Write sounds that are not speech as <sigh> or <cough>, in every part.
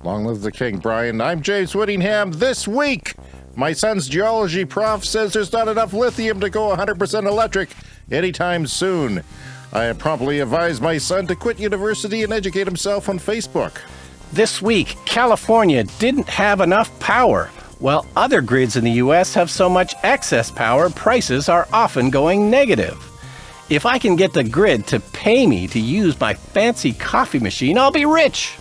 Long live the king, Brian. I'm James Whittingham. This week, my son's geology prof says there's not enough lithium to go 100% electric anytime soon. I promptly advised my son to quit university and educate himself on Facebook. This week, California didn't have enough power. While other grids in the U.S. have so much excess power, prices are often going negative. If I can get the grid to pay me to use my fancy coffee machine, I'll be rich.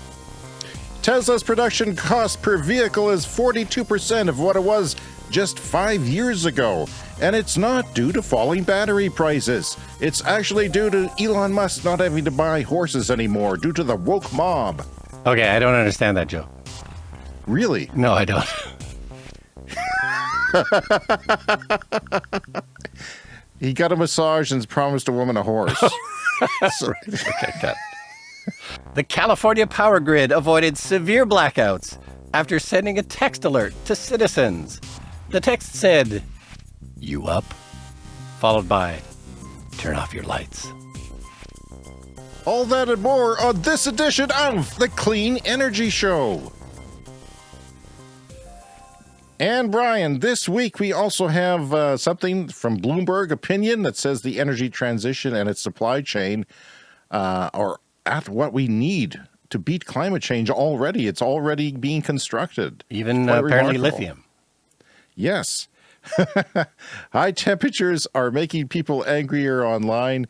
Tesla's production cost per vehicle is 42% of what it was just five years ago. And it's not due to falling battery prices. It's actually due to Elon Musk not having to buy horses anymore due to the woke mob. Okay, I don't understand that, Joe. Really? No, I don't. <laughs> he got a massage and promised a woman a horse. so, okay, got the California power grid avoided severe blackouts after sending a text alert to citizens. The text said, You up? Followed by, Turn off your lights. All that and more on this edition of The Clean Energy Show. And Brian, this week we also have uh, something from Bloomberg Opinion that says the energy transition and its supply chain uh, are at what we need to beat climate change already. It's already being constructed. Even uh, apparently remarkable. lithium. Yes. <laughs> High temperatures are making people angrier online.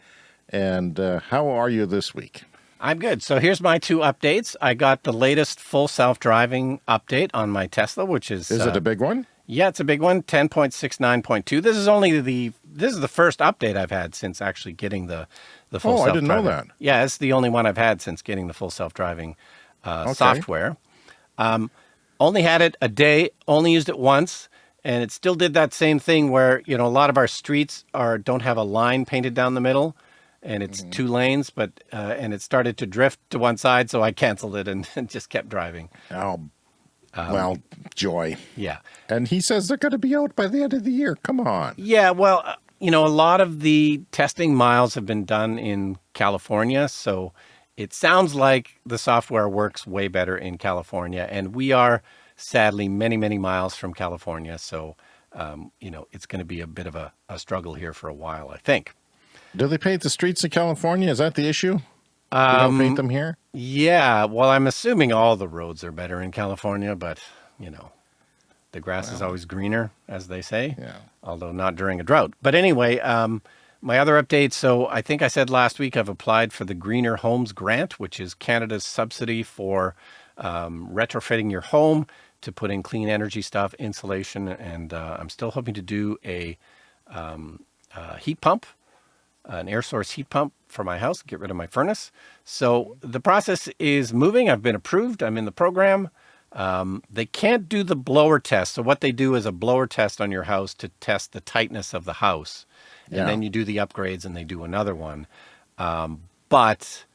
And uh, how are you this week? I'm good. So here's my two updates. I got the latest full self-driving update on my Tesla, which is... Is uh, it a big one? Yeah, it's a big one, 10.69.2. This is only the... This is the first update I've had since actually getting the the full oh, I didn't know that. Yeah, it's the only one I've had since getting the full self-driving uh, okay. software. Um, only had it a day, only used it once, and it still did that same thing where, you know, a lot of our streets are don't have a line painted down the middle and it's mm -hmm. two lanes, but, uh, and it started to drift to one side. So I canceled it and, <laughs> and just kept driving. Oh, um, well, joy. Yeah. And he says they're going to be out by the end of the year. Come on. Yeah. Well, you know, a lot of the testing miles have been done in California. So it sounds like the software works way better in California. And we are sadly many, many miles from California. So, um, you know, it's going to be a bit of a, a, struggle here for a while, I think. Do they paint the streets in California? Is that the issue? Um, don't paint them here? Yeah. Well, I'm assuming all the roads are better in California, but, you know, the grass wow. is always greener, as they say, yeah. although not during a drought. But anyway, um, my other update. So I think I said last week I've applied for the Greener Homes Grant, which is Canada's subsidy for um, retrofitting your home to put in clean energy stuff, insulation, and uh, I'm still hoping to do a um, uh, heat pump, an air source heat pump for my house, get rid of my furnace. So the process is moving. I've been approved. I'm in the program. Um, they can't do the blower test. So what they do is a blower test on your house to test the tightness of the house. And yeah. then you do the upgrades and they do another one. Um, but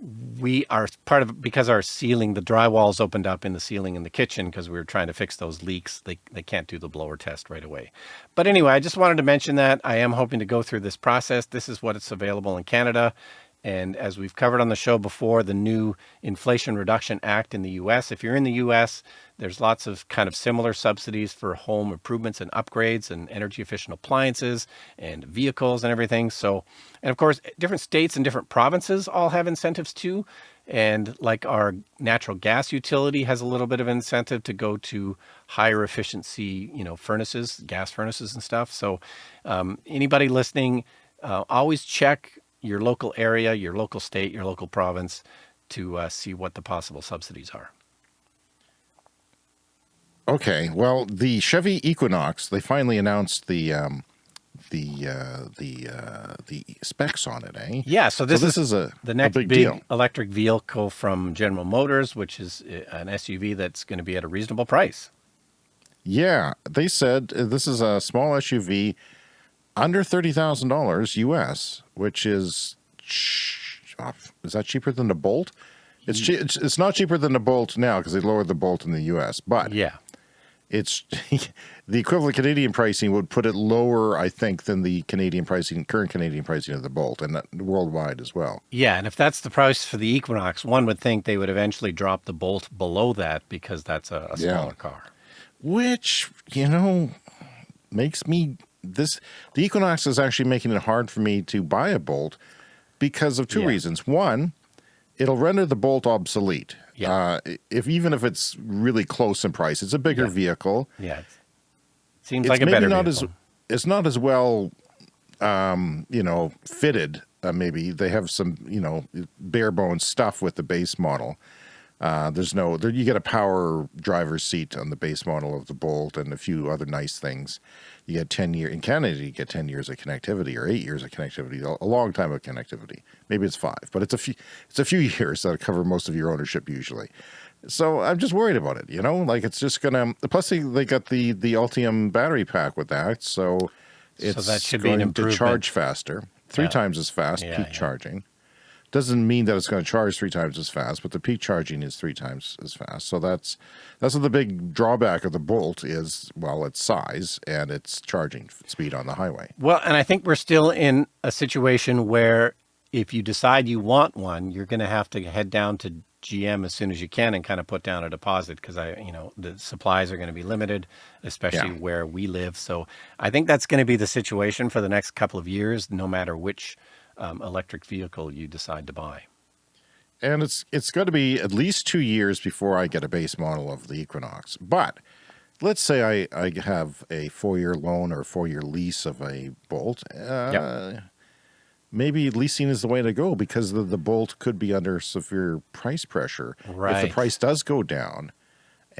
we are part of because our ceiling, the drywalls opened up in the ceiling in the kitchen because we were trying to fix those leaks. They, they can't do the blower test right away. But anyway, I just wanted to mention that I am hoping to go through this process. This is what it's available in Canada. And as we've covered on the show before, the new Inflation Reduction Act in the U.S., if you're in the U.S., there's lots of kind of similar subsidies for home improvements and upgrades and energy efficient appliances and vehicles and everything. So, and of course, different states and different provinces all have incentives too. And like our natural gas utility has a little bit of incentive to go to higher efficiency, you know, furnaces, gas furnaces and stuff. So um, anybody listening, uh, always check your local area, your local state, your local province to uh, see what the possible subsidies are. Okay, well, the Chevy Equinox, they finally announced the um, the uh, the uh, the specs on it, eh? Yeah, so this, so this is, is, a the next a big, big electric vehicle from General Motors, which is uh, an SUV that's going to be at a reasonable price. Yeah, they said uh, this is a small SUV under $30,000 US, which is, is that cheaper than the Bolt? It's, it's, it's not cheaper than the Bolt now because they lowered the Bolt in the US, but yeah, it's <laughs> the equivalent Canadian pricing would put it lower, I think, than the Canadian pricing, current Canadian pricing of the Bolt, and worldwide as well. Yeah, and if that's the price for the Equinox, one would think they would eventually drop the Bolt below that because that's a, a smaller yeah. car. Which you know makes me this the Equinox is actually making it hard for me to buy a Bolt because of two yeah. reasons. One, it'll render the Bolt obsolete. Yeah. Uh, if even if it's really close in price, it's a bigger yeah. vehicle. Yeah. Seems it's like a maybe better not vehicle. as it's not as well, um, you know, fitted. Uh, maybe they have some, you know, bare bones stuff with the base model. Uh, there's no, there, you get a power driver's seat on the base model of the Bolt and a few other nice things. You get 10 year in Canada, you get 10 years of connectivity or eight years of connectivity, a long time of connectivity. Maybe it's five, but it's a few, it's a few <laughs> years that cover most of your ownership usually. So I'm just worried about it, you know, like it's just gonna, plus they, they got the, the Ultium battery pack with that. So it's so that should going to charge faster, three yeah. times as fast, yeah, peak yeah. charging. Doesn't mean that it's going to charge three times as fast, but the peak charging is three times as fast. So that's that's what the big drawback of the Bolt is. Well, its size and its charging speed on the highway. Well, and I think we're still in a situation where if you decide you want one, you're going to have to head down to GM as soon as you can and kind of put down a deposit because I, you know, the supplies are going to be limited, especially yeah. where we live. So I think that's going to be the situation for the next couple of years, no matter which um, electric vehicle you decide to buy. And it's it's going to be at least two years before I get a base model of the Equinox. But let's say I, I have a four-year loan or four-year lease of a Bolt. Uh, yep. Maybe leasing is the way to go because the, the Bolt could be under severe price pressure. Right. If the price does go down,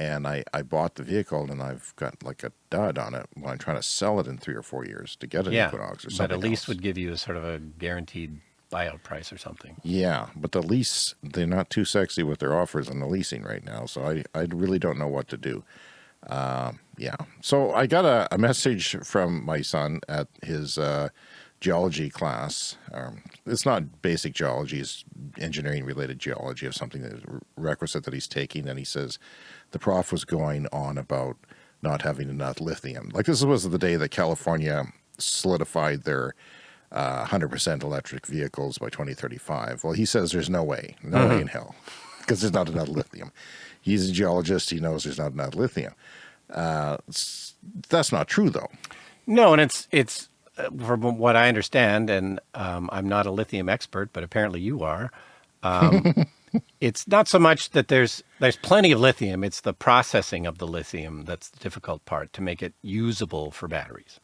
and I, I bought the vehicle and I've got like a dud on it when I'm trying to sell it in three or four years to get an yeah, Equinox or something But at least else. would give you a sort of a guaranteed buyout price or something. Yeah, but the lease, they're not too sexy with their offers on the leasing right now. So I, I really don't know what to do. Uh, yeah. So I got a, a, message from my son at his uh, geology class. Um, it's not basic geology, it's engineering related geology of something that is requisite that he's taking. And he says, the prof was going on about not having enough lithium. Like this was the day that California solidified their 100% uh, electric vehicles by 2035. Well, he says there's no way, no way uh-huh. in hell, because there's not enough lithium. He's a geologist. He knows there's not enough lithium. Uh, that's not true, though. No, and it's it's from what I understand, and um, I'm not a lithium expert, but apparently you are. Um, <laughs> it's not so much that there's there's plenty of lithium, it's the processing of the lithium that's the difficult part to make it usable for batteries.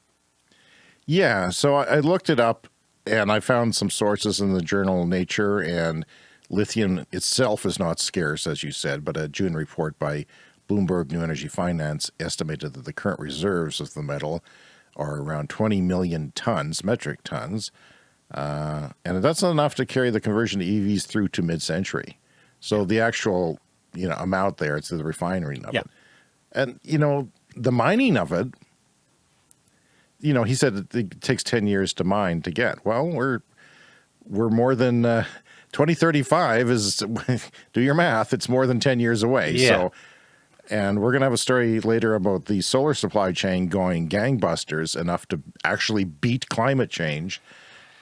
Yeah, so I, I looked it up and I found some sources in the journal Nature and lithium itself is not scarce, as you said, but a June report by Bloomberg New Energy Finance estimated that the current reserves of the metal are around 20 million tons, metric tons, uh, and that's not enough to carry the conversion to EVs through to mid-century. So the actual, you know, amount there, it's the refinery of yeah. it. And, you know, the mining of it, you know, he said it takes 10 years to mine to get. Well, we're, we're more than, uh, 2035 is, <laughs> do your math, it's more than 10 years away. Yeah. So, and we're going to have a story later about the solar supply chain going gangbusters enough to actually beat climate change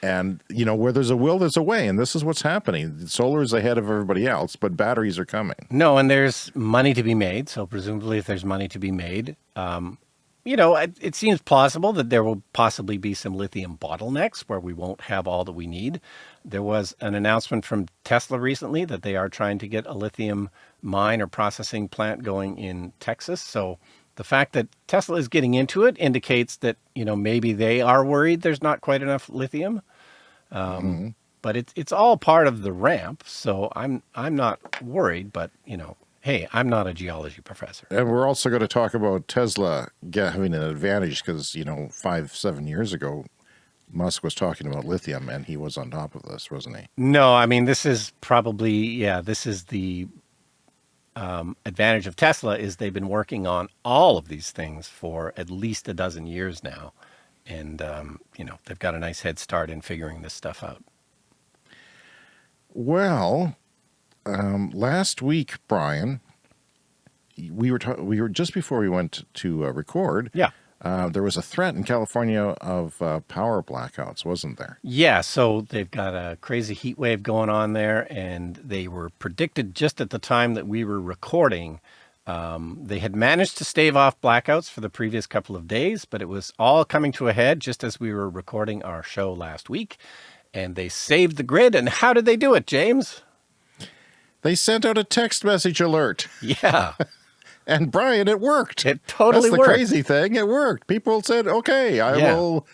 and, you know, where there's a will, there's a way. And this is what's happening. Solar is ahead of everybody else, but batteries are coming. No, and there's money to be made. So presumably if there's money to be made, um, you know, it, it, seems plausible that there will possibly be some lithium bottlenecks where we won't have all that we need. There was an announcement from Tesla recently that they are trying to get a lithium mine or processing plant going in Texas. So the fact that Tesla is getting into it indicates that, you know, maybe they are worried there's not quite enough lithium. Um, mm -hmm. But it's it's all part of the ramp, so I'm I'm not worried. But you know, hey, I'm not a geology professor. And we're also going to talk about Tesla having an advantage because you know five seven years ago, Musk was talking about lithium, and he was on top of this, wasn't he? No, I mean this is probably yeah, this is the um, advantage of Tesla is they've been working on all of these things for at least a dozen years now and um, you know they've got a nice head start in figuring this stuff out. Well, um, last week, Brian, we were we were just before we went to uh, record. Yeah. Uh, there was a threat in California of uh, power blackouts, wasn't there? Yeah, so they've got a crazy heat wave going on there, and they were predicted just at the time that we were recording. Um, they had managed to stave off blackouts for the previous couple of days, but it was all coming to a head just as we were recording our show last week. And they saved the grid. And how did they do it, James? They sent out a text message alert. Yeah. <laughs> And Brian, it worked. It totally That's the worked. crazy thing. It worked. People said, "Okay, I Yeah. will,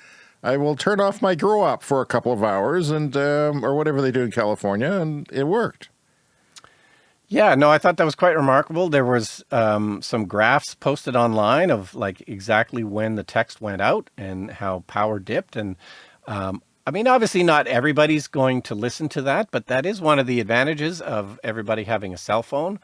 I will turn off my grow up for a couple of hours, and um, or whatever they do in California," and it worked. Yeah, no, I thought that was quite remarkable. There was um, some graphs posted online of like exactly when the text went out and how power dipped. And um, I mean, obviously not everybody's going to listen to that, but that is one of the advantages of everybody having a cell phone.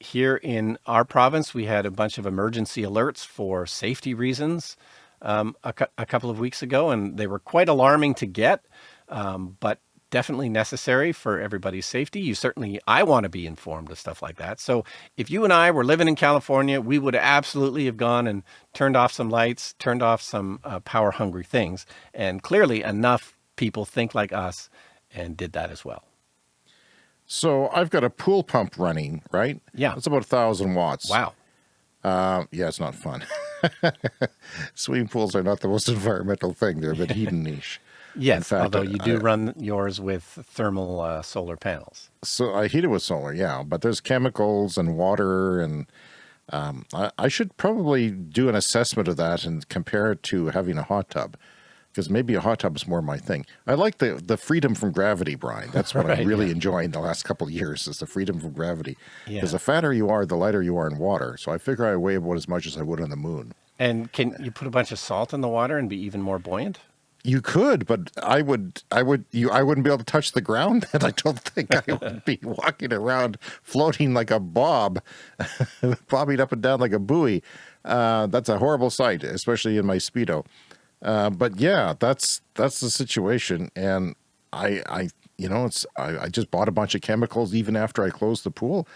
Here in our province, we had a bunch of emergency alerts for safety reasons um, a, a couple of weeks ago, and they were quite alarming to get, um, but definitely necessary for everybody's safety. You certainly, I want to be informed of stuff like that. So if you and I were living in California, we would absolutely have gone and turned off some lights, turned off some uh, power hungry things. And clearly enough people think like us and did that as well. So I've got a pool pump running, right? Yeah. it's about a thousand watts. Wow. Um, yeah, it's not fun. <laughs> Swimming pools are not the most <laughs> environmental thing. They're a bit <laughs> hedonish. Yes, fact, although you do I- run yours with thermal uh, solar panels. So I heat it with solar, yeah, but there's chemicals and water, and um, I, I should probably do an assessment of that and compare it to having a hot tub, because maybe a hot tub is more my thing. I like the the freedom from gravity, Brian. That's what <laughs> Right, I'm really yeah. enjoying the last couple of years is the freedom from gravity. Yeah. Because the fatter you are, the lighter you are in water. So I figure I weigh about as much as I would on the moon. And can you put a bunch of salt in the water and be even more buoyant? You could, but I would, I would, you, I wouldn't be able to touch the ground. And <laughs> I don't think I would be <laughs> walking around floating like a bob, bobbing up and down like a buoy. Uh, that's a horrible sight, especially in my speedo. Uh, but yeah, that's that's the situation, and I, I, you know, it's I, I just bought a bunch of chemicals even after I closed the pool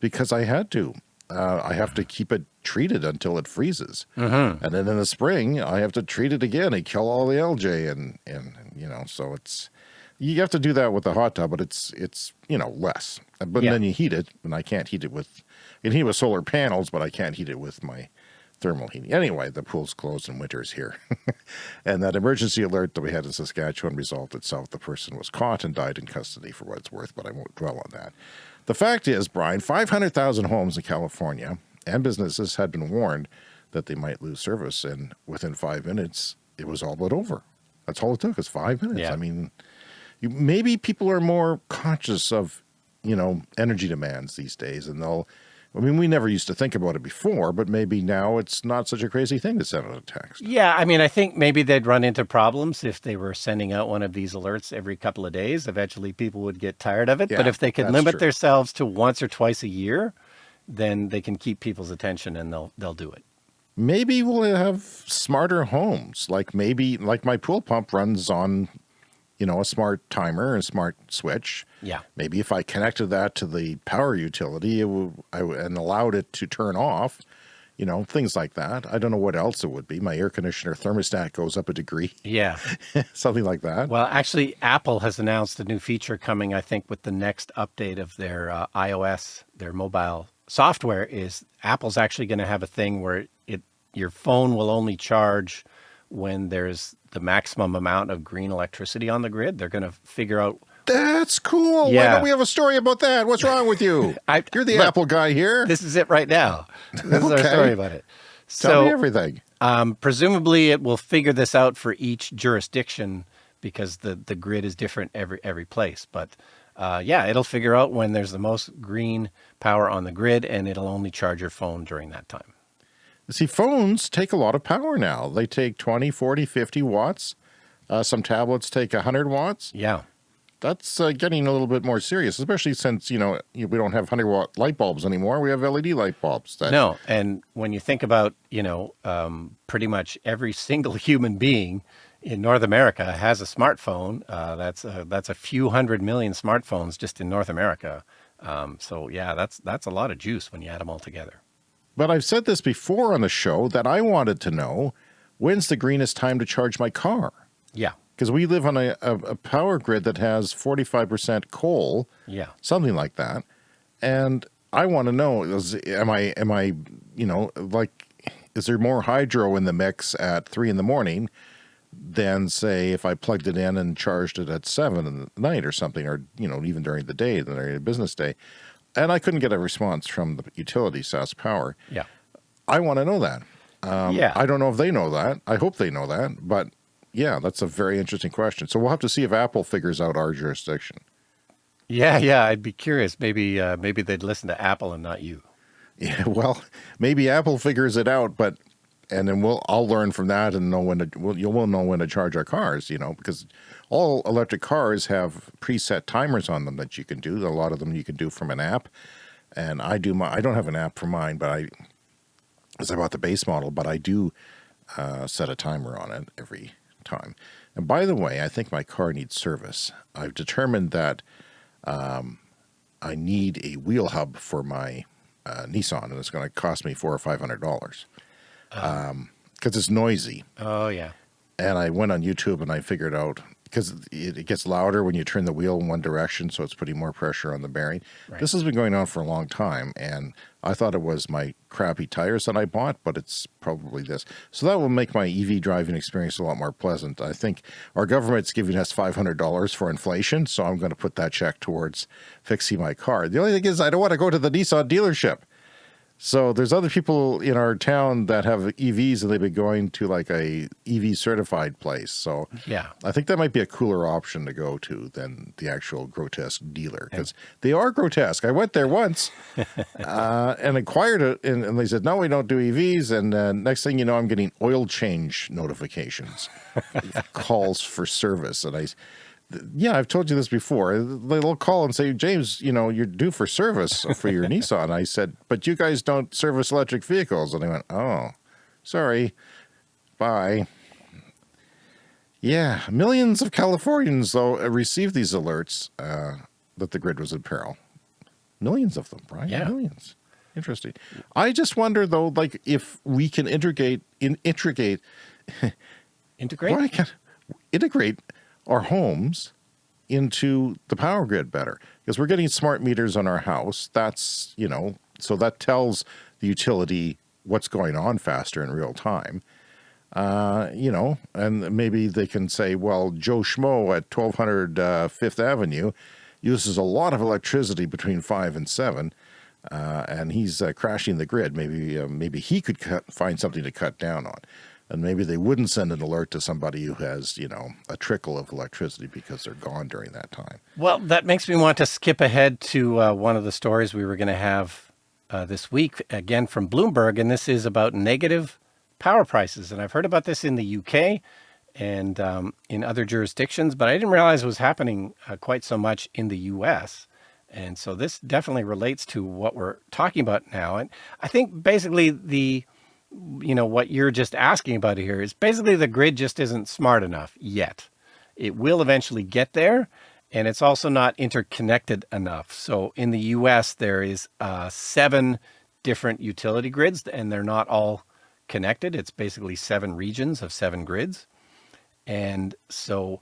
because I had to. Uh, I have to keep it treated until it freezes, and then in the spring I have to treat it again and kill all the algae, and and you know, so it's you have to do that with the hot tub, but it's it's you know less. But Yeah. then you heat it, and I can't heat it with, I can heat it with solar panels, but I can't heat it with my thermal heating. Anyway, the pool's closed and winter's here. <laughs> and that emergency alert that we had in Saskatchewan resolved itself. The person was caught and died in custody for what it's worth, but I won't dwell on that. The fact is, Brian, 500,000 homes in California and businesses had been warned that they might lose service. And within five minutes, it was all but over. That's all it took is five minutes. Yeah. I mean, you, maybe people are more conscious of, you know, energy demands these days and they'll, I mean, we never used to think about it before, but maybe now it's not such a crazy thing to send out a text. Yeah, I mean, I think maybe they'd run into problems if they were sending out one of these alerts every couple of days. Eventually, people would get tired of it. Yeah, but if they could limit true. themselves to once or twice a year, then they can keep people's attention and they'll they'll do it. Maybe we'll have smarter homes. Like maybe, like my pool pump runs on, you know, a smart timer and smart switch. Yeah. Maybe if I connected that to the power utility it would, I, and allowed it to turn off, you know, things like that. I don't know what else it would be. My air conditioner thermostat goes up a degree, Yeah. <laughs> something like that. Well, actually, Apple has announced a new feature coming. I think with the next update of their uh, iOS, their mobile software, is Apple's actually going to have a thing where it your phone will only charge when there's the maximum amount of green electricity on the grid. They're going to figure out. That's cool. Why don't we have a story about that? What's wrong with you? <laughs> I- You're the look, Apple guy here. This is it right now. This is our story about it. Tell me So, everything. um, presumably, it will figure this out for each jurisdiction because the the grid is different every every place. But uh, yeah, it'll figure out when there's the most green power on the grid, and it'll only charge your phone during that time. See, phones take a lot of power now. They take 20, 40, 50 watts. Uh, some tablets take 100 watts. Yeah. That's uh, getting a little bit more serious, especially since, you know, we don't have 100 watt light bulbs anymore. We have LED light bulbs. That, No, and when you think about, you know, um, pretty much every single <laughs> human being in North America has a smartphone. Uh, that's a, that's a few hundred million smartphones just in North America. Um, so yeah, that's that's a lot of juice when you add them all together. But I've said this before on the show that I wanted to know when's the greenest time to charge my car? Yeah. Because we live on a, a, a, power grid that has 45% coal. Yeah. Something like that. And I want to know, is, am I, am I, you know, like, is there more hydro in the mix at three in the morning than say if I plugged it in and charged it at seven in the night or something, or, you know, even during the day, during a business day. And I couldn't get a response from the utility, SaskPower. Yeah. I want to know that. Um, yeah. I don't know if they know that. I hope they know that. But yeah, that's a very interesting question. So we'll have to see if Apple figures out our jurisdiction. Yeah, yeah. I'd be curious. Maybe, uh, maybe they'd listen to Apple and not you. <laughs> Yeah, well, maybe Apple figures it out, but and then we'll I'll learn from that and know when to we'll, you will know when to charge our cars, you know, because all electric cars have preset timers on them that you can do. A lot of them you can do from an app, and I do my I don't have an app for mine, but I as I bought the base model, but I do uh, set a timer on it every time. And by the way, I think my car needs service. I've determined that um, I need a wheel hub for my uh, Nissan, and it's going to cost me four or five hundred dollars because um, it's noisy. Oh yeah. And I went on YouTube and I figured out because it, it, gets louder when you turn the wheel in one direction, so it's putting more pressure on the bearing. Right. This has been going on for a long time, and I thought it was my crappy tires that I bought, but it's probably this. So that will make my EV driving experience a lot more pleasant. I think our government's giving us $500 for inflation, so I'm going to put that check towards fixing my car. The only thing is I don't want to go to the Nissan dealership. So there's other people in our town that have EVs and they've been going to like a EV certified place. So yeah, I think that might be a cooler option to go to than the actual grotesque dealer because they are grotesque. I went there once <laughs> uh, and inquired it and, and, they said, no, we don't do EVs. And uh, next thing you know, I'm getting oil change notifications, <laughs> calls for service. And I, yeah, I've told you this before. They'll call and say, James, you know, you're due for service for your <laughs> Nissan. I said, but you guys don't service electric vehicles. And they went, oh, sorry, bye. Yeah, millions of Californians, though, received these alerts uh, that the grid was in peril. Millions of them, right? Yeah. Millions. Interesting. I just wonder, though, like if we can integrate, in, integrate, <laughs> integrate, integrate our homes into the power grid better because we're getting smart meters on our house. That's, you know, so that tells the utility what's going on faster in real time. Uh, you know, and maybe they can say, well, Joe Schmo at 1200 uh, Fifth Avenue uses a lot of electricity between five and seven. Uh, and he's uh, crashing the grid. Maybe, uh, maybe he could cut, find something to cut down on and maybe they wouldn't send an alert to somebody who has, you know, a trickle of electricity because they're gone during that time. Well, that makes me want to skip ahead to uh, one of the stories we were going to have uh, this week, again from Bloomberg, and this is about negative power prices. And I've heard about this in the UK and um, in other jurisdictions, but I didn't realize it was happening uh, quite so much in the US. And so this definitely relates to what we're talking about now. And I think basically the you know, what you're just asking about here is basically the grid just isn't smart enough yet. It will eventually get there, and it's also not interconnected enough. So in the US, there is uh, seven different utility grids, and they're not all connected. It's basically seven regions of seven grids. And so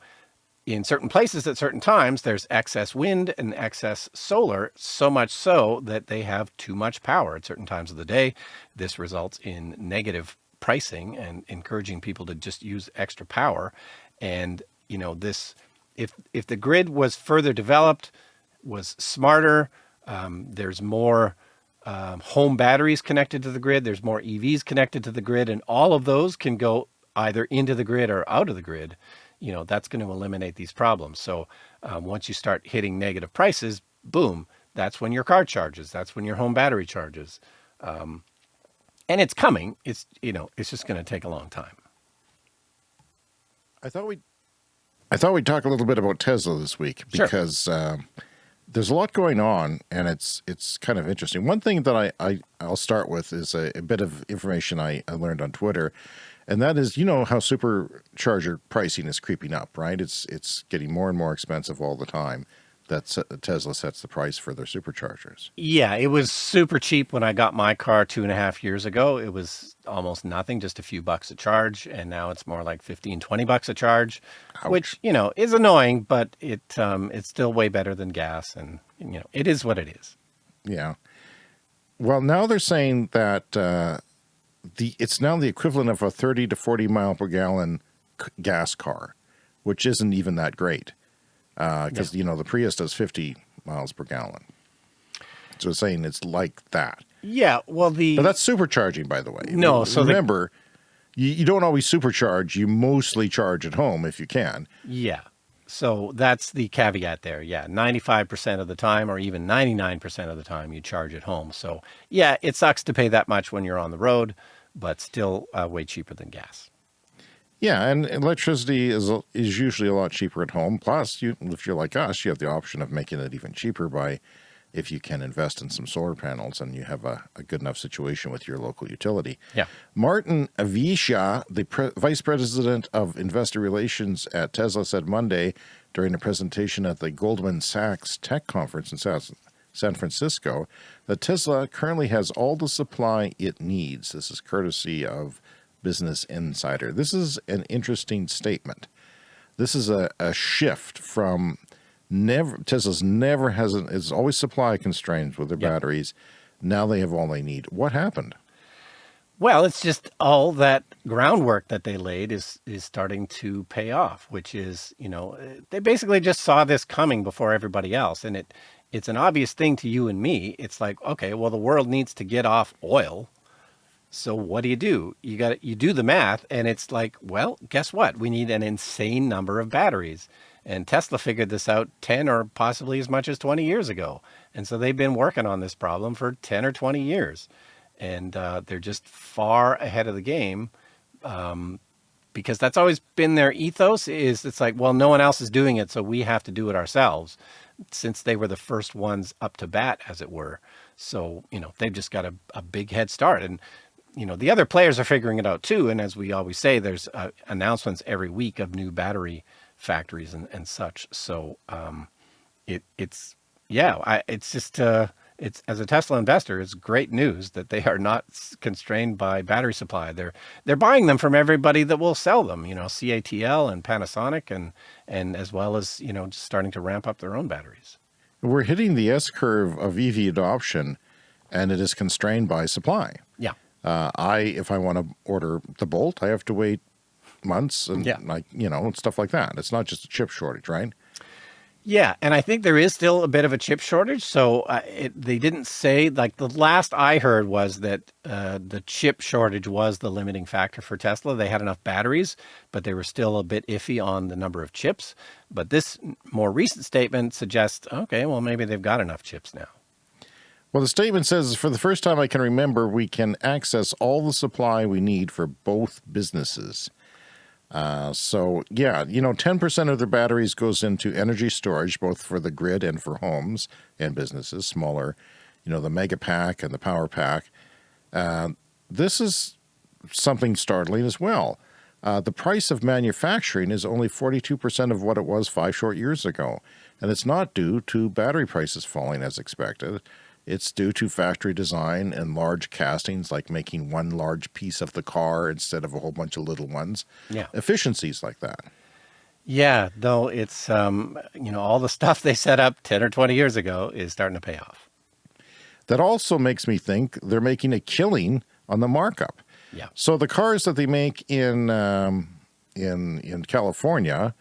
in certain places at certain times, there's excess wind and excess solar, so much so that they have too much power at certain times of the day. This results in negative pricing and encouraging people to just use extra power. And, you know, this, if, if the grid was further developed, was smarter, um, there's more um, home batteries connected to the grid, there's more EVs connected to the grid, and all of those can go either into the grid or out of the grid you know, that's going to eliminate these problems. So um, once you start hitting negative prices, boom, that's when your car charges. That's when your home battery charges. Um, and it's coming. It's, you know, it's just going to take a long time. I thought we, I thought we'd talk a little bit about Tesla this week because sure. uh, there's a lot going on and it's, it's kind of interesting. One thing that I, I I'll start with is a, a bit of information I, I learned on Twitter and that is, you know, how supercharger pricing is creeping up, right? It's, it's getting more and more expensive all the time. that Tesla sets the price for their superchargers. Yeah, it was super cheap when I got my car two and a half years ago. It was almost nothing, just a few bucks a charge. And now it's more like 15, 20 bucks a charge, Ouch. which, you know, is annoying, but it um, it's still way better than gas. And, you know, it is what it is. Yeah. Well, now they're saying that uh, the it's now the equivalent of a 30 to 40 mile per gallon gas car, which isn't even that great because uh, yeah. you know the Prius does 50 miles per gallon. So it's saying it's like that. Yeah, well the but that's supercharging, by the way. No, so remember, the, you, you don't always supercharge. You mostly charge at home if you can. Yeah. So that's the caveat there. Yeah, 95% of the time or even 99% of the time you charge at home. So yeah, it sucks to pay that much when you're on the road, but still uh, way cheaper than gas. Yeah, and electricity is is usually a lot cheaper at home. Plus, you, if you're like us, you have the option of making it even cheaper by if you can invest in some solar panels and you have a, a good enough situation with your local utility. Yeah. Martin Viecha, the pre vice president of investor relations at Tesla, said Monday during a presentation at the Goldman Sachs Tech Conference in South, San Francisco that Tesla currently has all the supply it needs. This is courtesy of Business Insider. This is an interesting statement. This is a, a shift from never, Tesla's never has, an, it's always supply constraints with their yep. batteries. Now they have all they need. What happened? Well, it's just all that groundwork that they laid is is starting to pay off, which is, you know, they basically just saw this coming before everybody else. And it it's an obvious thing to you and me. It's like, okay, well, the world needs to get off oil. So what do you do? You got you do the math and it's like, well, guess what? We need an insane number of batteries. And Tesla figured this out 10 or possibly as much as 20 years ago. And so they've been working on this problem for 10 or 20 years. And uh, they're just far ahead of the game um, because that's always been their ethos is it's like, well, no one else is doing it, so we have to do it ourselves since they were the first ones up to bat, as it were. So, you know, they've just got a, a big head start. And you know, the other players are figuring it out too. And as we always say, there's uh, announcements every week of new battery factories and, and such. So um, it it's, yeah, I, it's just, uh, it's as a Tesla investor, it's great news that they are not constrained by battery supply. They're they're buying them from everybody that will sell them. You know, CATL and Panasonic, and and as well as you know, just starting to ramp up their own batteries. We're hitting the S curve of EV adoption, and it is constrained by supply. Yeah. Uh, I, if I want to order the Bolt, I have to wait months and yeah. like, you know, and stuff like that. It's not just a chip shortage, right? Yeah, and I think there is still a bit of a chip shortage. So uh, it, they didn't say, like the last I heard was that uh, the chip shortage was the limiting factor for Tesla. They had enough batteries, but they were still a bit iffy on the number of chips. But this more recent statement suggests, okay, well, maybe they've got enough chips now. Well, the statement says, for the first time I can remember, we can access all the supply we need for both businesses. Uh, so yeah, you know, 10% of their batteries goes into energy storage, both for the grid and for homes and businesses, smaller, you know, the mega pack and the power pack. Uh, this is something startling as well. Uh, the price of manufacturing is only 42% of what it was five short years ago. And it's not due to battery prices falling as expected. It's due to factory design and large castings, like making one large piece of the car instead of a whole bunch of little ones. Yeah. Efficiencies like that. Yeah, though it's, um, you know, all the <laughs> stuff they set up 10 or 20 years ago is starting to pay off. That also makes me think they're making a killing on the markup. Yeah. So the cars that they make in, um, in, in California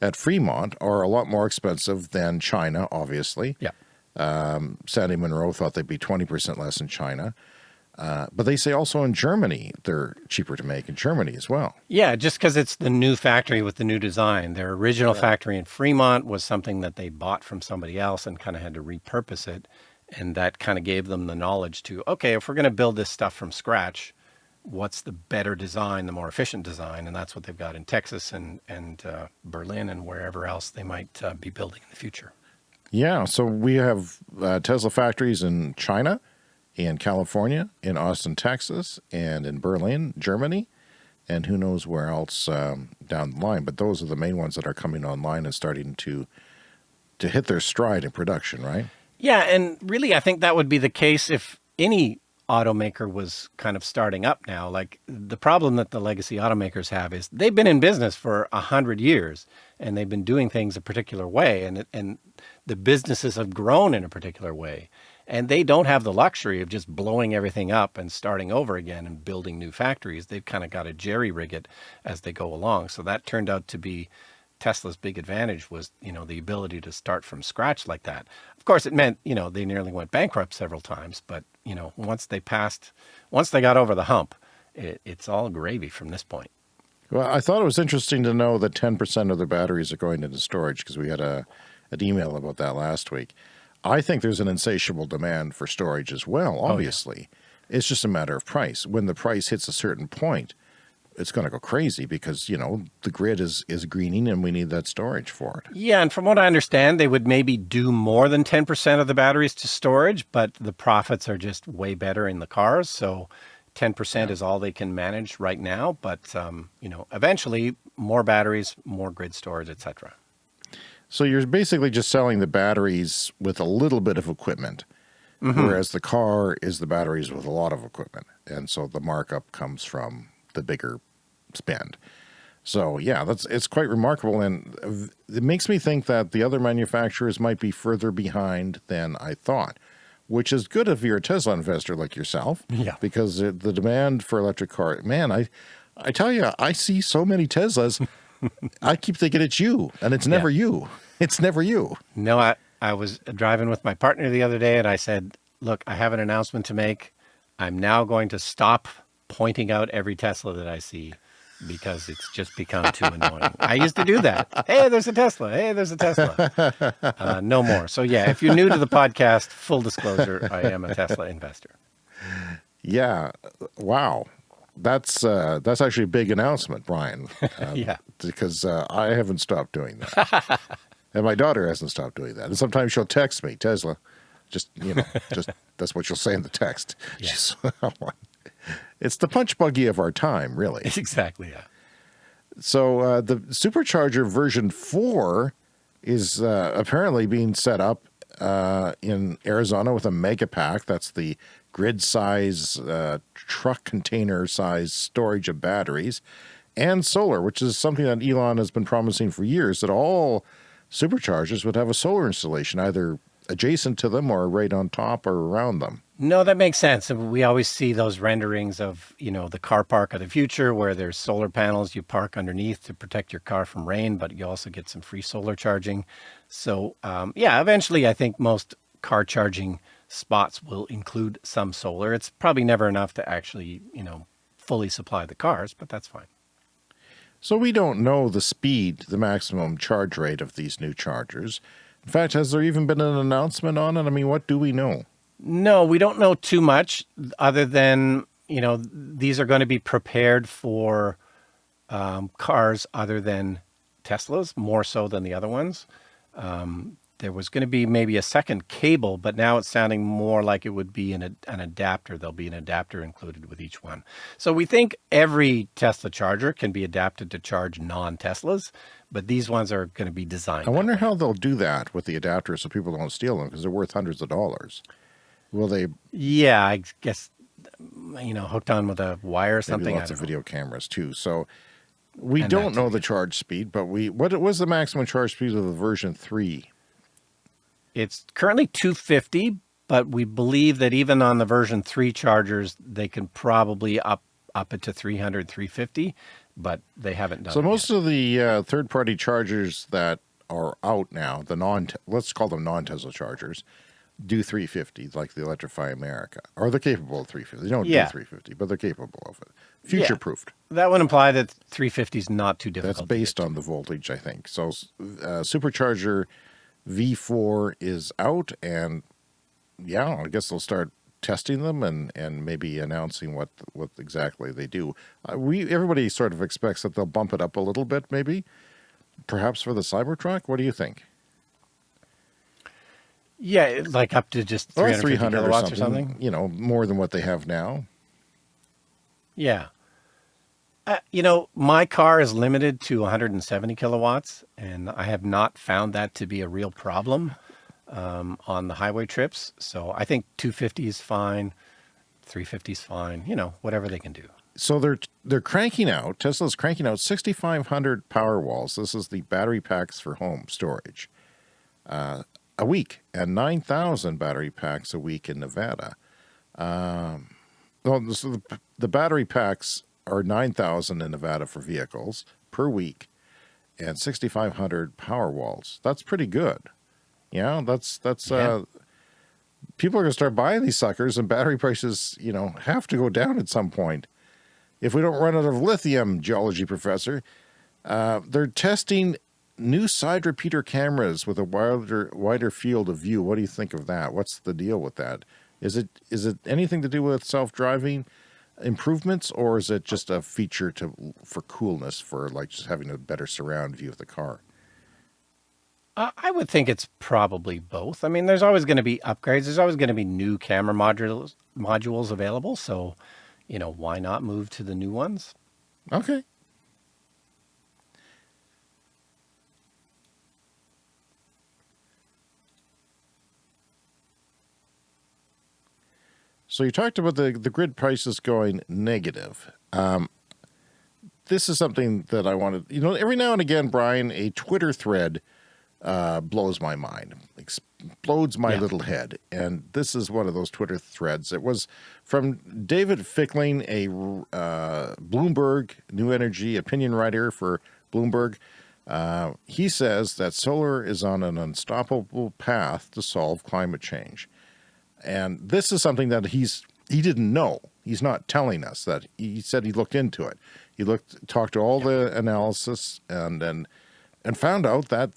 at Fremont are a lot more expensive than China, obviously. Yeah. Um, Sandy Munro thought they'd be 20% less in China. Uh, but they say also in Germany, they're cheaper to make in Germany as well. Yeah, just because it's the new factory with the new design. Their original right. factory in Fremont was something that they bought from somebody else and kind of had to repurpose it. And that kind of gave them the knowledge to, okay, if we're going to build this stuff from scratch, what's the better design, the more efficient design? And that's what they've got in Texas and, and uh, Berlin and wherever else they might uh, be building in the future. Yeah, so we have uh, Tesla factories in China, in California, in Austin, Texas, and in Berlin, Germany, and who knows where else um, down the line. But those are the main ones that are coming online and starting to to hit their stride in production, right? Yeah, and really, I think that would be the case if any automaker was kind of starting up now. Like the problem that the legacy automakers have is they've been in business for a hundred years and they've been doing things a particular way and, and the businesses have grown in a particular way. And they don't have the luxury of just blowing everything up and starting over again and building new factories. They've kind of got to jerry rig it as they go along. So that turned out to be Tesla's big advantage was, you know, the ability to start from scratch like that. Of course, it meant, you know, they nearly went bankrupt several times, but, you know, once they passed, once they got over the hump, it, it's all gravy from this point. Well, I thought it was interesting to know that 10% of the batteries are going into storage because we had a, an email about that last week. I think there's an insatiable demand for storage as well, obviously. Oh, yeah. It's just a matter of price. When the price hits a certain point, it's going to go crazy because, you know, the grid is, is greening and we need that storage for it. Yeah. And from what I understand, they would maybe do more than 10% of the batteries to storage, but the profits are just way better in the cars. So 10% yeah. is all they can manage right now. But, um, you know, eventually more batteries, more grid storage, etc. So you're basically just selling the batteries with a little bit of equipment. Mm -hmm. Whereas the car is the batteries with a lot of equipment. And so the markup comes from the bigger spend. So yeah, that's it's quite remarkable, and it makes me think that the other manufacturers might be further behind than I thought, which is good if you're a Tesla investor like yourself. Yeah, because the demand for electric car, man, I, I tell you, I see so many Teslas. <laughs> I keep thinking it's you, and it's never yeah. you. It's never you. No, I I was driving with my partner the other day, and I said, "Look, I have an announcement to make. I'm now going to stop pointing out every Tesla that I see because it's just become too annoying. I used to do that. Hey, there's a Tesla. Hey, there's a Tesla. <laughs> Uh, no more. So yeah, if you're new to the podcast, full disclosure, I am a Tesla investor. Yeah. Wow. That's uh, that's actually a big announcement, Brian. <laughs> Um, yeah. Because uh, I haven't stopped doing that. <laughs> and my daughter hasn't stopped doing that. And sometimes she'll text me, Tesla. Just, you know, <laughs> just that's what she'll say in the text. Yeah. It's the punch buggy of our time, really. Exactly, yeah. So uh, the supercharger version 4 is uh, apparently being set up uh, in Arizona with a mega pack. That's the grid size, uh, truck container size storage of batteries and solar, which is something that Elon has been promising for years, that all superchargers would have a solar installation, either adjacent to them or right on top or around them. No, that makes sense. We always see those renderings of, you know, the car park of the future where there's solar panels you park underneath to protect your car from rain, but you also get some free solar charging. So, um, yeah, eventually I think most car charging spots will include some solar. It's probably never enough to actually, you know, fully supply the cars, but that's fine. So we don't know the speed, the maximum charge rate of these new chargers. In fact, has there even been an announcement on it? I mean, what do we know? No, we don't know too much other than, you know, these are going to be prepared for um, cars other than Teslas, more so than the other ones. Um, there was going to be maybe a second cable, but now it's sounding more like it would be an, an adapter. There'll be an adapter included with each one. So we think every Tesla charger can be adapted to charge non-Teslas, but these ones are going to be designed. I wonder how they'll do that with the adapter so people don't steal them because they're worth hundreds of dollars. Will they? Yeah, I guess, you know, hooked on with a wire or something. lots of know. video cameras too. So we and don't know the charge speed, but we, what was the maximum charge speed of the version three? It's currently 250, but we believe that even on the version three chargers, they can probably up, up it to 300, 350, but they haven't done So most yet. of the uh, third party chargers that are out now, the non, let's call them non-Tesla chargers, do 350 like the Electrify America, or they're capable of 350. They don't yeah. do 350, but they're capable of it. Future proofed. Yeah. That would imply that 350 is not too difficult. That's based on the voltage, I think. So uh, Supercharger V4 is out, and yeah, I guess they'll start testing them and and maybe announcing what what exactly they do. Uh, we everybody sort of expects that they'll bump it up a little bit, maybe, perhaps for the Cybertruck. What do you think? Yeah, like up to just 300 kilowatts or something, or something, You know, more than what they have now. Yeah. Uh, you know, my car is limited to 170 kilowatts, and I have not found that to be a real problem um, on the highway trips. So I think 250 is fine, 350 is fine, you know, whatever they can do. So they're they're cranking out, Tesla's cranking out 6,500 power walls. This is the battery packs for home storage. Uh, a week and 9,000 battery packs a week in Nevada. Um, well, so the, the battery packs are 9,000 in Nevada for vehicles per week and 6,500 Powerwalls. That's pretty good. Yeah, that's, that's, yeah. uh, people are to start buying these suckers and battery prices, you know, have to go down at some point. If we don't run out of lithium, geology professor, uh, they're testing new side repeater cameras with a wider, wider field of view. What do you think of that? What's the deal with that? Is it, is it anything to do with self-driving? Improvements or is it just a feature to for coolness for like just having a better surround view of the car? Uh, I would think it's probably both. I mean, there's always going to be upgrades. There's always going to be new camera modules modules available. So, you know, why not move to the new ones? Okay. So you talked about the, the grid prices going negative. Um, this is something that I wanted, you know, every now and again, Brian, a Twitter thread uh, blows my mind, explodes my yeah. little head. And this is one of those Twitter threads. It was from David Fickling, a uh, Bloomberg New Energy opinion writer for Bloomberg. Uh, he says that solar is on an unstoppable path to solve climate change. And this is something that he's he didn't know. He's not telling us that. He said he looked into it. He looked, talked to all the analysis, and and and found out that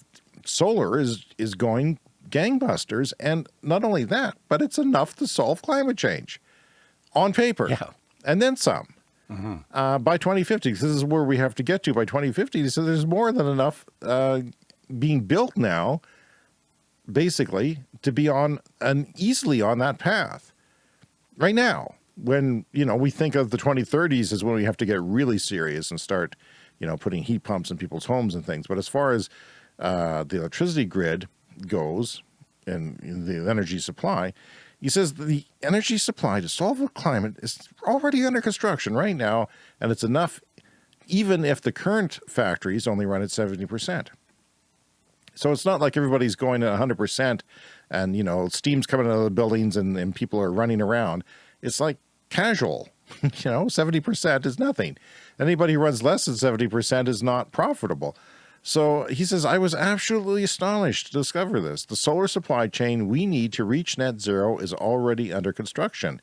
solar is is going gangbusters. And not only that, but it's enough to solve climate change on paper, yeah. and then some. Mm -hmm. uh, by 2050, this is where we have to get to by 2050. So there's more than enough uh, being built now basically to be on an easily on that path. Right now when you know we think of the 2030s as when we have to get really serious and start you know putting heat pumps in people's homes and things. But as far as uh, the electricity grid goes and the energy supply he says the energy supply to solve the climate is already under construction right now and it's enough even if the current factories only run at 70 percent. So it's not like everybody's going at 100% and, you know, steam's coming out of the buildings and, and people are running around. It's like casual, <laughs> you know, 70% is nothing. Anybody who runs less than 70% is not profitable. So he says, I was absolutely astonished to discover this. The solar supply chain we need to reach net zero is already under construction.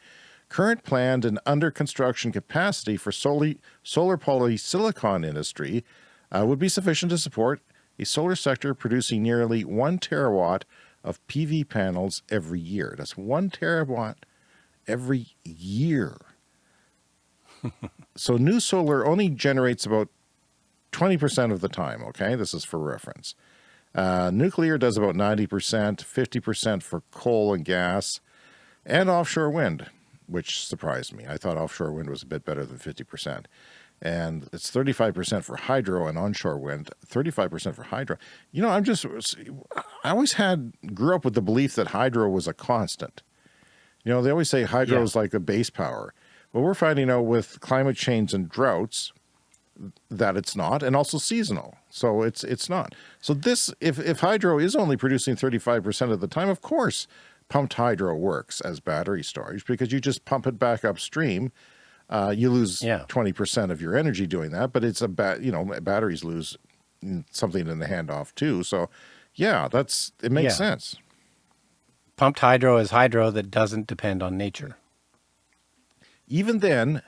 Current planned and under construction capacity for solar, solar polysilicon industry uh, would be sufficient to support a solar sector producing nearly one terawatt of PV panels every year. That's one terawatt every year. <laughs> so new solar only generates about 20% of the time, okay? This is for reference. Uh, nuclear does about 90%, 50% for coal and gas, and offshore wind, which surprised me. I thought offshore wind was a bit better than 50% and it's 35% for hydro and onshore wind, 35% for hydro. You know, I'm just, I always had, grew up with the belief that hydro was a constant. You know, they always say hydro yeah. is like a base power. Well, we're finding out with climate change and droughts that it's not, and also seasonal. So it's, it's not. So this, if, if hydro is only producing 35% of the time, of course, pumped hydro works as battery storage because you just pump it back upstream uh, you lose yeah. 20% of your energy doing that, but it's a bat, you know, batteries lose something in the handoff too. So yeah, that's, it makes yeah. sense. Pumped hydro is hydro that doesn't depend on nature. Even then,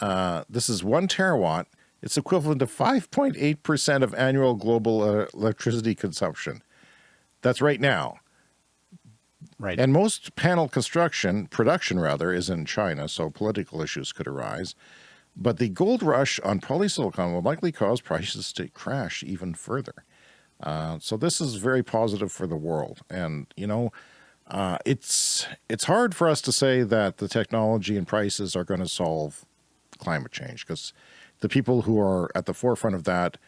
uh, this is one terawatt. It's equivalent to 5.8% of annual global uh, electricity consumption. That's right now. Right. And most panel construction, production rather, is in China, so political issues could arise. But the gold rush on polysilicon will likely cause prices to crash even further. Uh, so this is very positive for the world. And, you know, uh, it's, it's hard for us to say that the technology and prices are going to solve climate change because the people who are at the forefront of that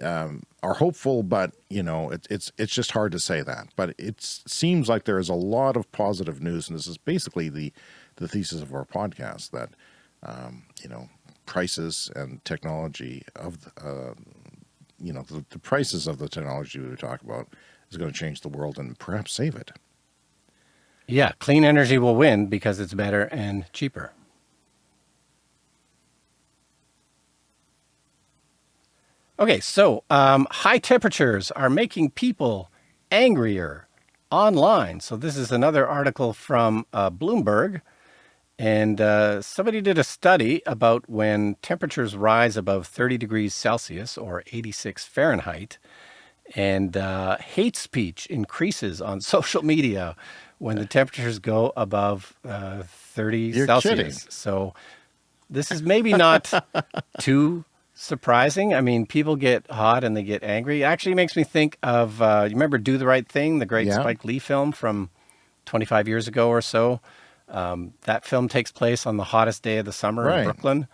um, are hopeful, but you know, it, it's it's just hard to say that. But it seems like there is a lot of positive news, and this is basically the the thesis of our podcast that um, you know prices and technology of uh, you know the, the prices of the technology we talk about is going to change the world and perhaps save it. Yeah, clean energy will win because it's better and cheaper. Okay, so um, high temperatures are making people angrier online. So this is another article from uh, Bloomberg. And uh, somebody did a study about when temperatures rise above 30 degrees Celsius or 86 Fahrenheit, and uh, hate speech increases on <laughs> social media when the temperatures go above uh, 30 You're Celsius. kidding. So this is maybe not <laughs> too surprising. I mean, people get hot and they get angry. It actually makes me think of, uh, you remember Do the Right Thing, the great Yeah. Spike Lee film from 25 years ago or so? Um, that film takes place on the hottest day of the summer Right. in Brooklyn.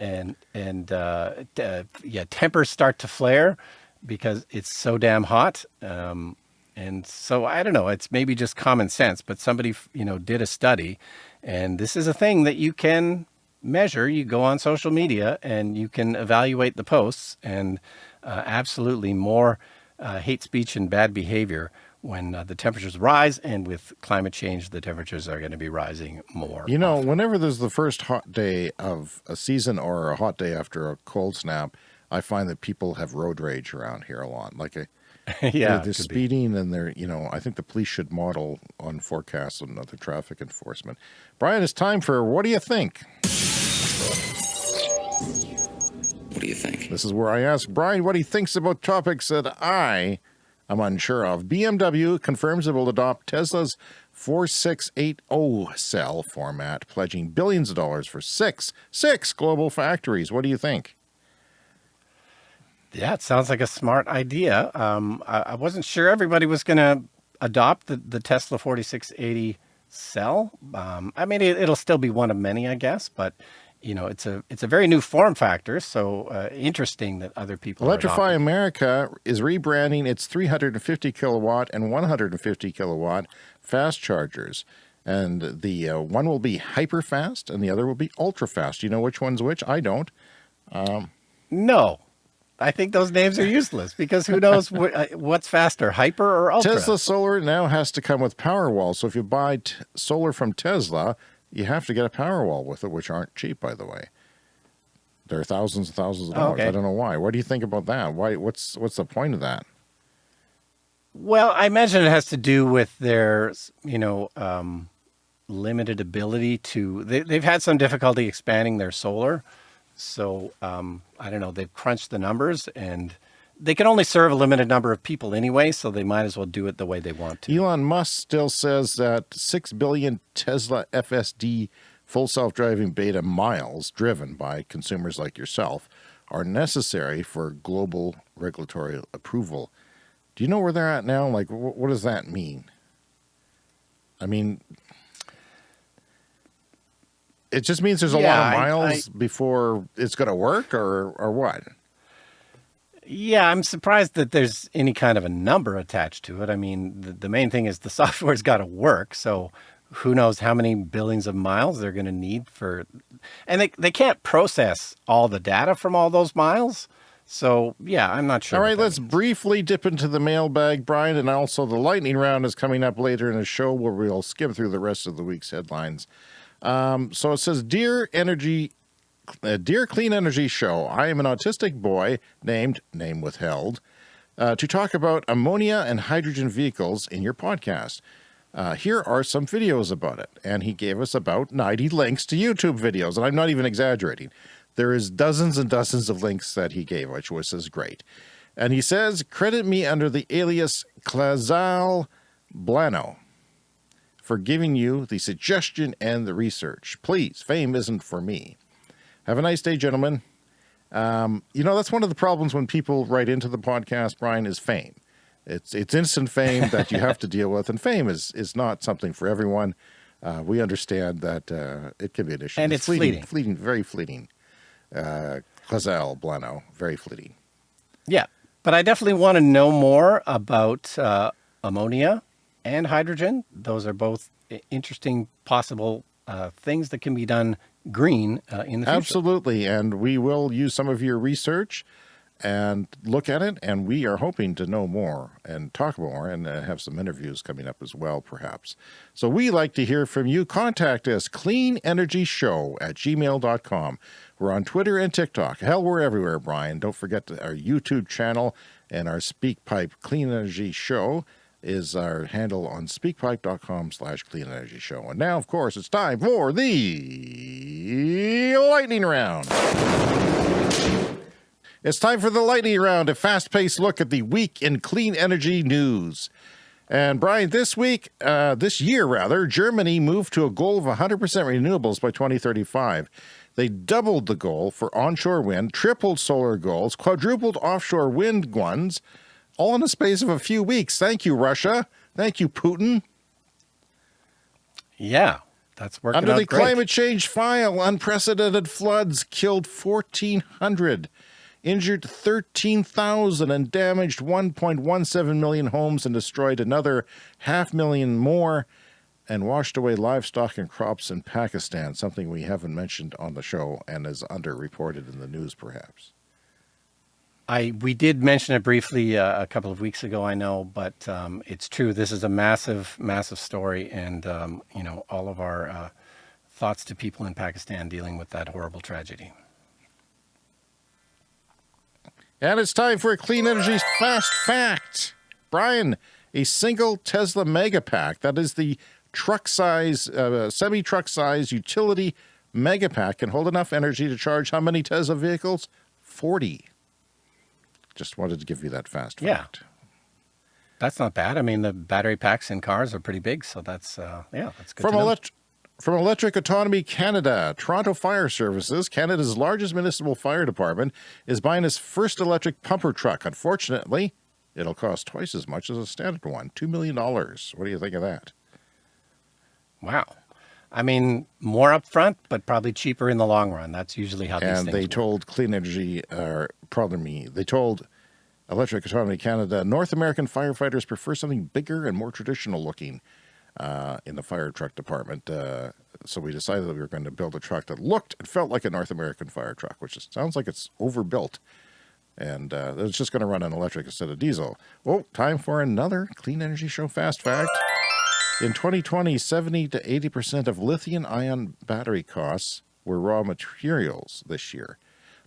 And, and uh, uh, yeah, tempers start to flare because it's so damn hot. Um, and so I don't know, it's maybe just common sense, but somebody, you know, did a study and this is a thing that you can measure. You go on social media and you can evaluate the posts and uh, absolutely more uh, hate speech and bad behavior when uh, the temperatures rise and with climate change, the temperatures are going to be rising more. You know, whenever there's the first hot day of a season or a hot day after a cold snap, I find that people have road rage around here a lot. Like a, <laughs> yeah, they're, it be. speeding and they're, you know, I think the police should model on forecasts and other traffic enforcement. Brian, it's time for What Do You Think? What do you think? This is where I ask Brian what he thinks about topics that I am unsure of. BMW confirms it will adopt Tesla's 4680 cell format, pledging billions of dollars for six, six global factories. What do you think? Yeah, it sounds like a smart idea. Um, I, I wasn't sure everybody was going to adopt the, the Tesla 4680 cell. Um, I mean, it, it'll still be one of many, I guess, but you know, it's a it's a very new form factor. So uh, interesting that other people Electrify. America is rebranding its 350 kilowatt and 150 kilowatt fast chargers. And the uh, one will be hyper fast and the other will be ultra fast. You know which one's which? I don't. No, I think those names are useless because who knows <laughs> wh- uh, what's faster, hyper or ultra? Tesla solar now has to come with Powerwall. So if you buy t- solar from Tesla, you have to get a Powerwall with it, which aren't cheap, by the way. There are thousands and thousands of dollars. okay. I don't know why. What do you think about that? Why? What's what's the point of that? Well, I imagine it has to do with their, you know, um, limited ability to. They, they've had some difficulty expanding their solar, so um, I don't know. They've crunched the numbers, and they can only serve a limited number of people anyway, so they might as well do it the way they want to. Elon Musk still says that 6 billion Tesla FSD full self-driving beta miles driven by consumers like yourself are necessary for global regulatory approval. Do you know where they're at now? Like, what does that mean? I mean, it just means there's a Yeah, lot of I- miles before it's going to work or, or what? Yeah, I'm surprised that there's any kind of a number attached to it. I mean, the, the main thing is the <laughs> software's got to work. So who knows how many billions of miles they're going to need for, and they, they can't process all the data from all those miles. So yeah, I'm not sure. All right, let's means. briefly dip into the mailbag, Brian, and also the lightning round is coming up later in the show where we'll skim through the rest of the week's headlines. Um, so it says, "Dear Energy, uh, dear Clean Energy Show, I am an autistic boy named name withheld uh, to talk about ammonia and hydrogen vehicles in your podcast." Uh, here are some videos about it. And he gave us about 90 links to YouTube videos. And I'm not even exaggerating. There is dozens and dozens of links that he gave, which was is great. And he says, credit me under the alias Clazal Blano for giving you the suggestion and the research. Please, fame isn't for me. Have a nice day, gentlemen. Um, you know, that's one of the problems when people write into the podcast, Brian, is fame. It's it's instant fame that you have to <laughs> deal with, and fame is is not something for everyone. Uh, we understand that uh, it can be an issue. And it's fleeting, fleeting. fleeting, very fleeting. Uh, Blano, very fleeting. Yeah, but I definitely want to know more about uh, ammonia and hydrogen. Those are both interesting possible uh, things that can be done green uh, in the future. Absolutely. And we will use some of your research and look at it. And we are hoping to know more and talk more and uh, have some interviews coming up as well, perhaps. So we like to hear from you. Contact us, cleanenergyshow at gmail.com. We're on Twitter and TikTok. Hell, we're everywhere, Brian. Don't forget our YouTube channel and our SpeakPipe Clean Energy Show is our handle on speakpipe.com slash clean energy show. And now, of course, it's time for the lightning round. It's time for the lightning round, a fast-paced look at the week in clean energy news. And Brian, this week, uh, this year rather, Germany moved to a goal of 100% renewables by 2035. They doubled the goal for onshore wind, tripled solar goals, quadrupled offshore wind ones, all in the space of a few weeks. Thank you, Russia. Thank you, Putin. Yeah, that's working Under the great. climate change file, unprecedented floods killed 1,400 injured 13,000 and damaged 1.17 million homes and destroyed another half million more and washed away livestock and crops in Pakistan, something we haven't mentioned on the show and is underreported in the news perhaps. I we did mention it briefly uh, a couple of weeks ago, I know, but um, it's true. This is a massive, massive story, and um, you know all of our uh, thoughts to people in Pakistan dealing with that horrible tragedy. And it's time for a Clean Energy Fast Fact. Brian, a single Tesla Megapack, that is the truck size, uh, semi truck size utility Megapack, can hold enough energy to charge how many Tesla vehicles? 40. Just wanted to give you that fast fact. Yeah. That's not bad. I mean, the battery packs in cars are pretty big, so that's, uh, yeah, that's good From Electric. From Electric Autonomy Canada, Toronto Fire Services, Canada's largest municipal fire department, is buying its first electric pumper truck. Unfortunately, it'll cost twice as much as a standard one, $2 million. What do you think of that? Wow. I mean, more upfront, but probably cheaper in the long run. That's usually how these things and they work. told Clean Energy, or pardon me, they told Electric Autonomy Canada, North American firefighters prefer something bigger and more traditional looking uh, in the fire truck department. Uh, so we decided that we were going to build a truck that looked and felt like a North American fire truck, which is, sounds like it's overbuilt. And uh, it's just going to run on electric instead of diesel. Well, time for another Clean Energy Show Fast Fact. In 2020, 70 to 80% of lithium ion battery costs were raw materials this year.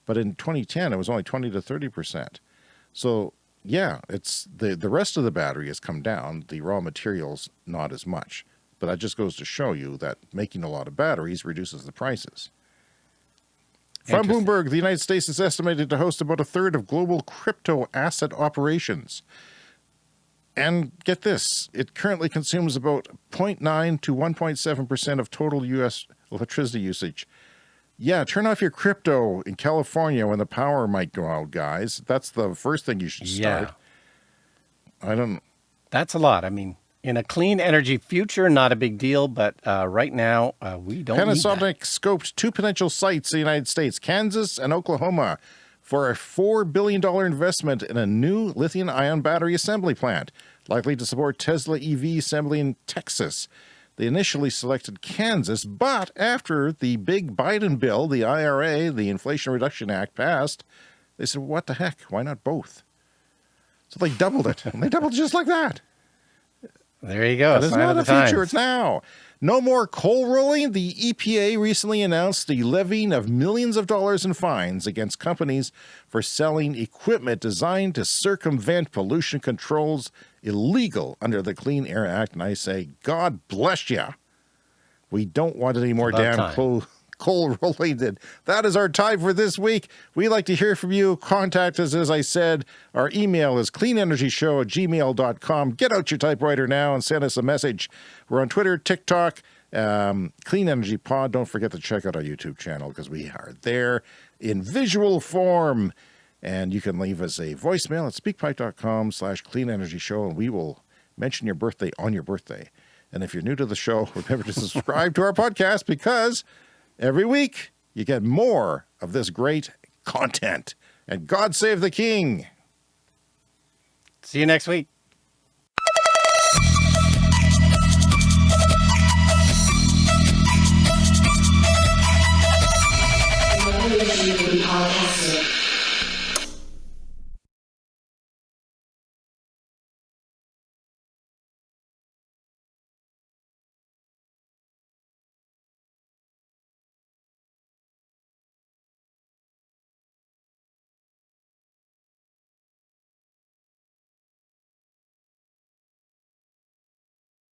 But in 2010, it was only 20 to 30%. So yeah, it's the, the rest of the battery has come down, the raw materials not as much. But that just goes to show you that making a lot of batteries reduces the prices. From Bloomberg, the United States is estimated to host about a third of global crypto asset operations. And get this, it currently consumes about 0.9 to 1.7% of total U.S. electricity usage. Yeah, turn off your crypto in California when the power might go out, guys. That's the first thing you should start. Yeah. I don't... That's a lot. I mean, in a clean energy future, not a big deal, but uh, right now, uh, we don't Panasonic scoped two potential sites in the United States, Kansas and Oklahoma, for a $4 billion investment in a new lithium-ion battery assembly plant, likely to support Tesla EV assembly in Texas. They initially selected Kansas, but after the big Biden bill, the IRA, the Inflation Reduction Act passed, they said, what the heck? Why not both? So they doubled it. and they doubled just like that. There you go. It's not the future, it's now. No more coal rolling. The EPA recently announced the levying of millions of dollars in fines against companies for selling equipment designed to circumvent pollution controls illegal under the Clean Air Act. And I say, God bless you. We don't want any more damn coal, coal <laughs> related. That is our time for this week. We like to hear from you. Contact us, as I said. Our email is cleanenergyshow at gmail.com. Get out your typewriter now and send us a message. We're on Twitter, TikTok, um, Clean Energy Pod. Don't forget to check out our YouTube channel because we are there in visual form. And you can leave us a voicemail at speakpipe.com slash clean energy show, and we will mention your birthday on your birthday. And if you're new to the show, <laughs> remember to subscribe to our podcast because every week you get more of this great content. And God save the king. See you next week.